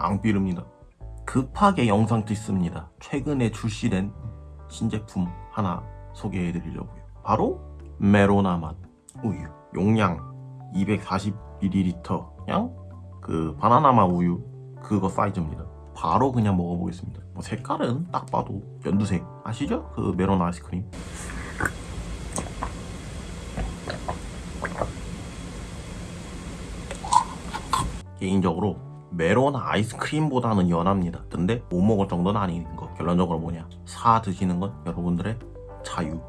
앙삐릅니다. 급하게 영상 찍습니다. 최근에 출시된 신제품 하나 소개해 드리려고요. 바로 메로나 맛 우유. 용량 240ml 양? 그 바나나 맛 우유 그거 사이즈입니다. 바로 그냥 먹어보겠습니다. 뭐 색깔은 딱 봐도 연두색 아시죠? 그 메로나 아이스크림. 개인적으로 메로나 아이스크림보다는 연합니다. 근데 못 먹을 정도는 아닌 거. 결론적으로 뭐냐? 사 드시는 건 여러분들의 자유.